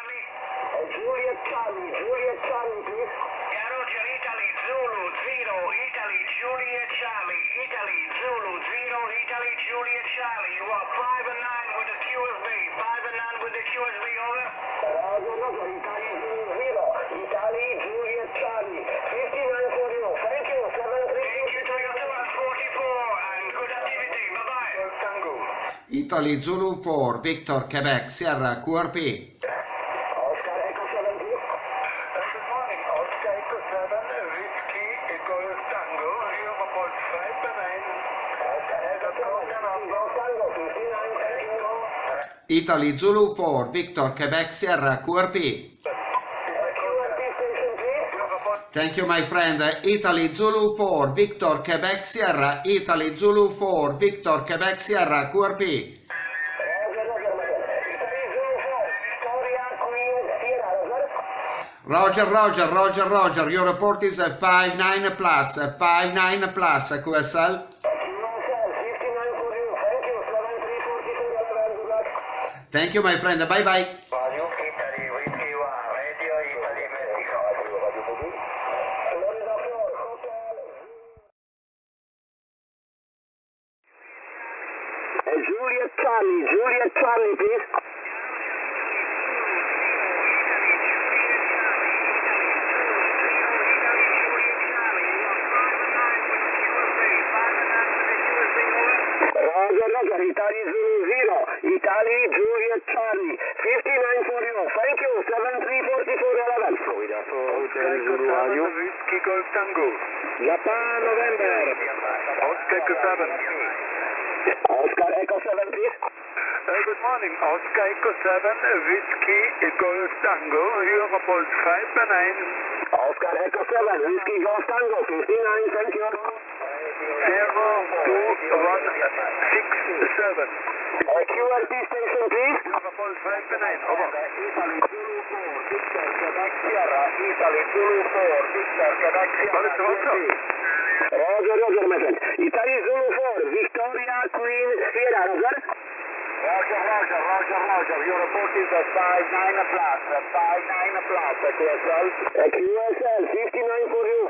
Charlie. Juliet Charlie, Juliet Charlie, please. Roger, Italy, Zulu, Zero, Italy, Juliet Charlie, Italy, Zulu, Zero, Italy, Juliet Charlie. You are 5 and 9 with the QSB, 5 and 9 with the QSB, over. Roger, Roger, Italy Zulu Zero, Italy Juliet Charlie, 59 for you. Thank you, 7 Thank you, Toyota 144, and good activity. Bye-bye. Tango. Italy Zulu 4, Victor Quebec Sierra QRP. 9. Oscar Echo 7, Go Tango, 59, thank you. Italy Zulu 4, Victor Quebec Sierra QRP. Thank you my friend. Italy Zulu 4, Victor Quebec Sierra, Italy Zulu 4, Victor Quebec Sierra QRP. Roger. Roger, Roger, Roger, your report is a 5-9 plus, a 5-9 plus, QSL. QSL, 59 for you. Thank you, 7344, 11, good luck. Thank you my friend, bye bye. Value Italy, Whiskey 1, Radio Italy Zulu Zero, Italy Juliet Charlie, 59 for you. Thank you, 7344, 11. Florida 4, Hotel Zulu Radio. Whiskey Golf Tango. Japan, November. Oscar Echo 7. Oscar Echo 7, please. Uh, good morning, Oscar Echo 7, Whiskey Echo Tango, Lima Port 5 and 9. Oscar Echo 7, Whiskey Golf Tango, 59, thank you. Zero two one six seven. Uh, QRP station, please. Lima Port 5 and 9. Over. Italy Zulu 4, Victor Quebec Sierra, Italy Zulu 4, Victor Quebec Sierra. Roger, Roger, my friend. Italy Zulu 4, Victoria Queen Sierra, Roger. Roger, Roger, Roger, Roger. Your report is a 5-9 plus, a 5-9 plus, QSL. QSL, 59 for you.